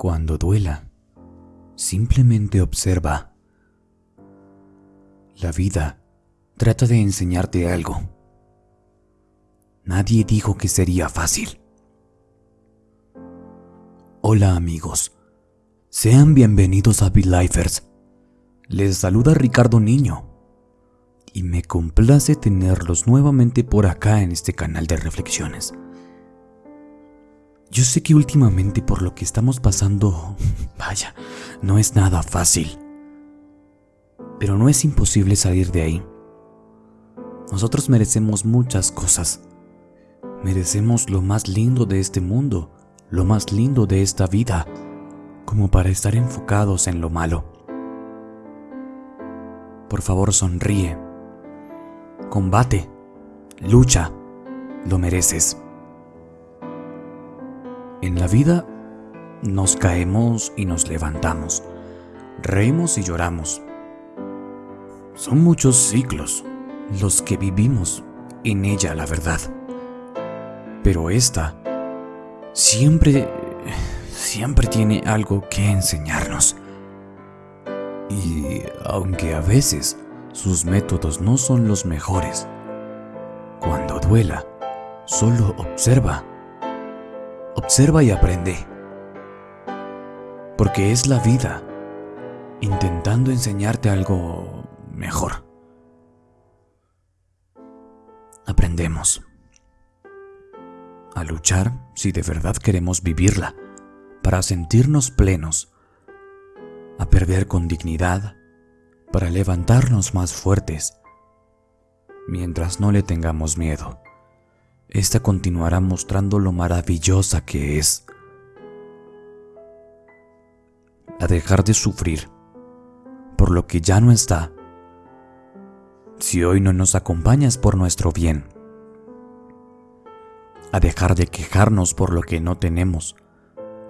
Cuando duela, simplemente observa. La vida trata de enseñarte algo. Nadie dijo que sería fácil. Hola amigos, sean bienvenidos a Lifers. Les saluda Ricardo Niño y me complace tenerlos nuevamente por acá en este canal de reflexiones. Yo sé que últimamente por lo que estamos pasando, vaya, no es nada fácil. Pero no es imposible salir de ahí. Nosotros merecemos muchas cosas. Merecemos lo más lindo de este mundo, lo más lindo de esta vida, como para estar enfocados en lo malo. Por favor, sonríe. Combate. Lucha. Lo mereces. En la vida nos caemos y nos levantamos, reímos y lloramos. Son muchos ciclos los que vivimos en ella, la verdad. Pero esta siempre, siempre tiene algo que enseñarnos. Y aunque a veces sus métodos no son los mejores, cuando duela, solo observa Observa y aprende. Porque es la vida intentando enseñarte algo mejor. Aprendemos a luchar si de verdad queremos vivirla, para sentirnos plenos, a perder con dignidad, para levantarnos más fuertes, mientras no le tengamos miedo esta continuará mostrando lo maravillosa que es. A dejar de sufrir por lo que ya no está. Si hoy no nos acompañas por nuestro bien. A dejar de quejarnos por lo que no tenemos.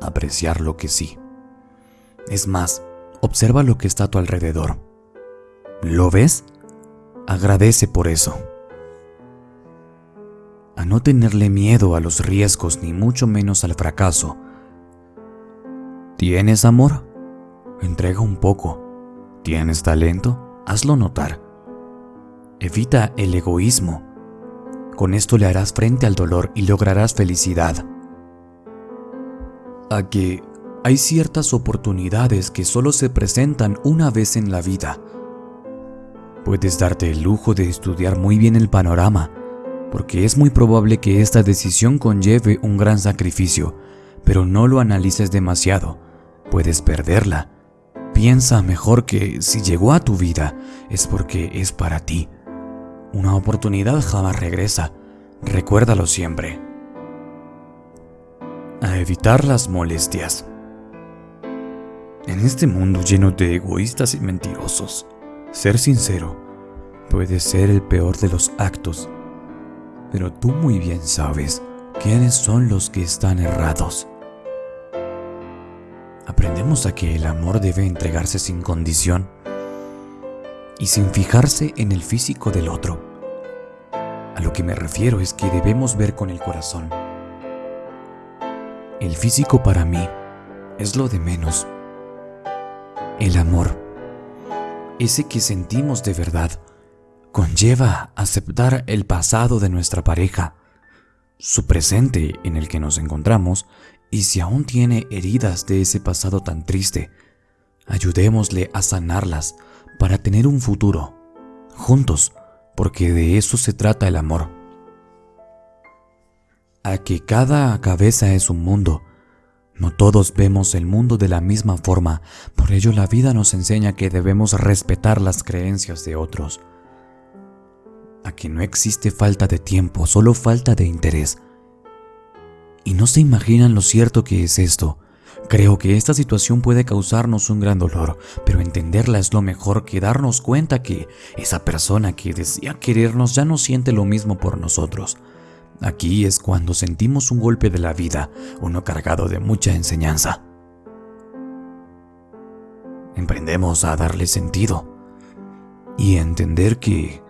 Apreciar lo que sí. Es más, observa lo que está a tu alrededor. ¿Lo ves? Agradece por eso a no tenerle miedo a los riesgos ni mucho menos al fracaso. ¿Tienes amor? Entrega un poco. ¿Tienes talento? Hazlo notar. Evita el egoísmo. Con esto le harás frente al dolor y lograrás felicidad. A que hay ciertas oportunidades que solo se presentan una vez en la vida. Puedes darte el lujo de estudiar muy bien el panorama porque es muy probable que esta decisión conlleve un gran sacrificio, pero no lo analices demasiado, puedes perderla. Piensa mejor que si llegó a tu vida es porque es para ti. Una oportunidad jamás regresa, recuérdalo siempre. A evitar las molestias. En este mundo lleno de egoístas y mentirosos, ser sincero puede ser el peor de los actos pero tú muy bien sabes quiénes son los que están errados. Aprendemos a que el amor debe entregarse sin condición y sin fijarse en el físico del otro. A lo que me refiero es que debemos ver con el corazón. El físico para mí es lo de menos. El amor, ese que sentimos de verdad, conlleva aceptar el pasado de nuestra pareja, su presente en el que nos encontramos y si aún tiene heridas de ese pasado tan triste, ayudémosle a sanarlas para tener un futuro, juntos, porque de eso se trata el amor. A que cada cabeza es un mundo, no todos vemos el mundo de la misma forma, por ello la vida nos enseña que debemos respetar las creencias de otros a que no existe falta de tiempo, solo falta de interés. Y no se imaginan lo cierto que es esto. Creo que esta situación puede causarnos un gran dolor, pero entenderla es lo mejor que darnos cuenta que esa persona que decía querernos ya no siente lo mismo por nosotros. Aquí es cuando sentimos un golpe de la vida, uno cargado de mucha enseñanza. Emprendemos a darle sentido y entender que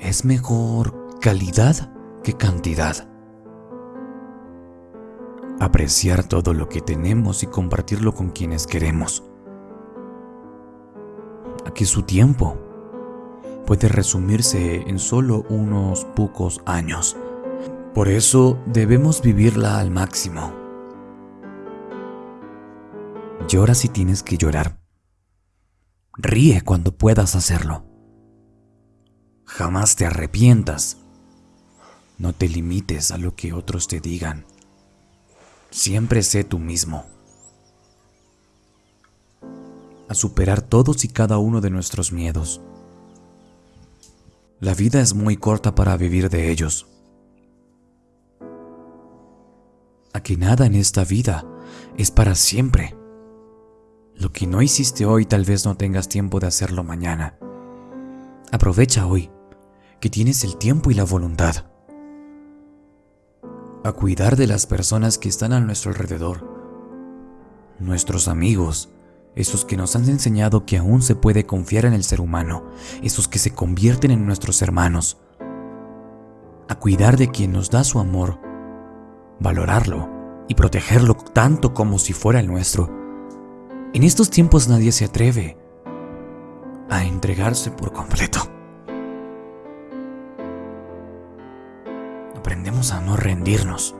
es mejor calidad que cantidad. apreciar todo lo que tenemos y compartirlo con quienes queremos. Aquí su tiempo puede resumirse en solo unos pocos años. Por eso debemos vivirla al máximo. Llora si tienes que llorar. Ríe cuando puedas hacerlo. Jamás te arrepientas. No te limites a lo que otros te digan. Siempre sé tú mismo. A superar todos y cada uno de nuestros miedos. La vida es muy corta para vivir de ellos. Aquí nada en esta vida es para siempre. Lo que no hiciste hoy tal vez no tengas tiempo de hacerlo mañana. Aprovecha hoy, que tienes el tiempo y la voluntad. A cuidar de las personas que están a nuestro alrededor. Nuestros amigos, esos que nos han enseñado que aún se puede confiar en el ser humano, esos que se convierten en nuestros hermanos. A cuidar de quien nos da su amor, valorarlo y protegerlo tanto como si fuera el nuestro en estos tiempos nadie se atreve a entregarse por completo. Aprendemos a no rendirnos.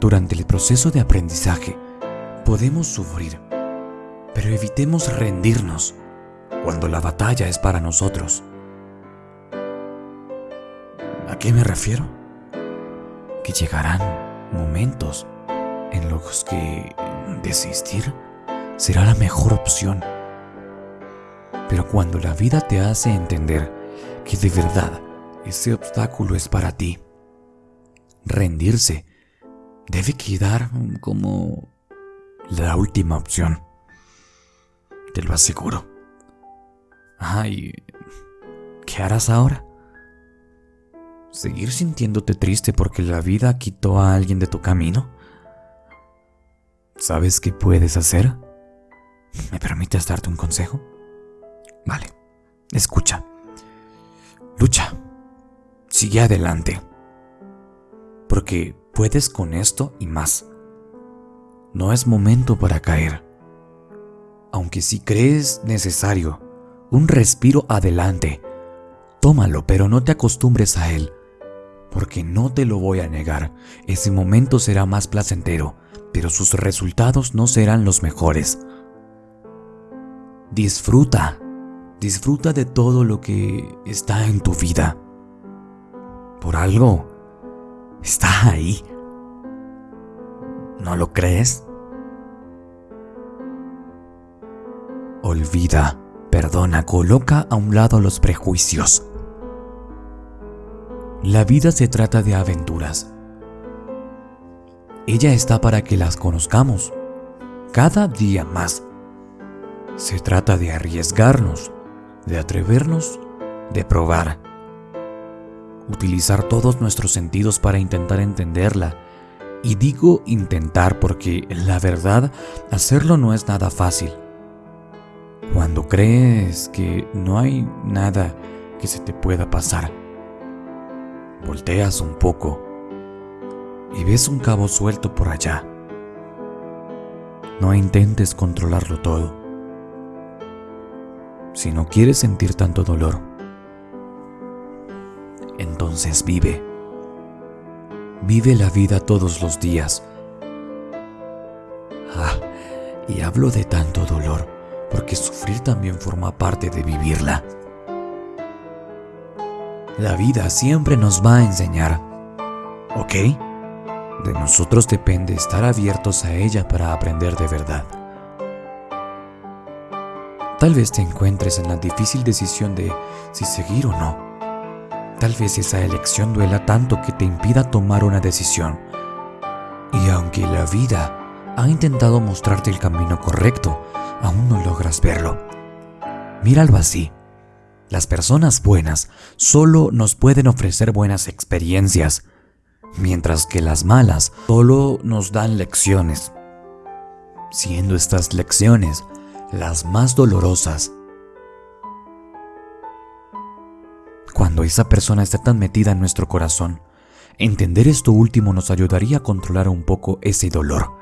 Durante el proceso de aprendizaje podemos sufrir, pero evitemos rendirnos cuando la batalla es para nosotros. ¿A qué me refiero? Que llegarán momentos en los que desistir será la mejor opción. Pero cuando la vida te hace entender que de verdad ese obstáculo es para ti, rendirse debe quedar como la última opción. Te lo aseguro. Ay, ¿qué harás ahora? ¿Seguir sintiéndote triste porque la vida quitó a alguien de tu camino? ¿Sabes qué puedes hacer? ¿Me permites darte un consejo? Vale, escucha. Lucha. Sigue adelante. Porque puedes con esto y más. No es momento para caer. Aunque si crees necesario un respiro adelante, tómalo, pero no te acostumbres a él. Porque no te lo voy a negar, ese momento será más placentero pero sus resultados no serán los mejores. Disfruta, disfruta de todo lo que está en tu vida. Por algo, está ahí. ¿No lo crees? Olvida, perdona, coloca a un lado los prejuicios. La vida se trata de aventuras ella está para que las conozcamos cada día más. Se trata de arriesgarnos, de atrevernos, de probar. Utilizar todos nuestros sentidos para intentar entenderla. Y digo intentar porque la verdad, hacerlo no es nada fácil. Cuando crees que no hay nada que se te pueda pasar, volteas un poco y ves un cabo suelto por allá. No intentes controlarlo todo. Si no quieres sentir tanto dolor, entonces vive. Vive la vida todos los días. Ah, y hablo de tanto dolor porque sufrir también forma parte de vivirla. La vida siempre nos va a enseñar, ¿ok? De nosotros depende estar abiertos a ella para aprender de verdad. Tal vez te encuentres en la difícil decisión de si seguir o no. Tal vez esa elección duela tanto que te impida tomar una decisión. Y aunque la vida ha intentado mostrarte el camino correcto, aún no logras verlo. Míralo así. Las personas buenas solo nos pueden ofrecer buenas experiencias, mientras que las malas solo nos dan lecciones, siendo estas lecciones las más dolorosas. Cuando esa persona está tan metida en nuestro corazón, Entender esto último nos ayudaría a controlar un poco ese dolor.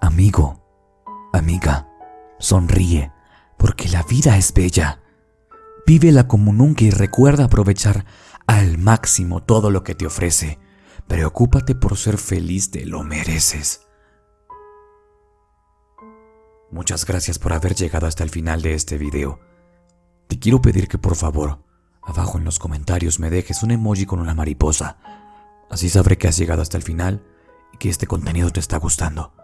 Amigo, amiga, sonríe, porque la vida es bella. Vívela como nunca y recuerda aprovechar al máximo todo lo que te ofrece. Preocúpate por ser feliz, te lo mereces. Muchas gracias por haber llegado hasta el final de este video. Te quiero pedir que por favor, abajo en los comentarios me dejes un emoji con una mariposa. Así sabré que has llegado hasta el final y que este contenido te está gustando.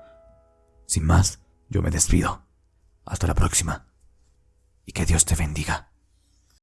Sin más, yo me despido. Hasta la próxima. Y que Dios te bendiga.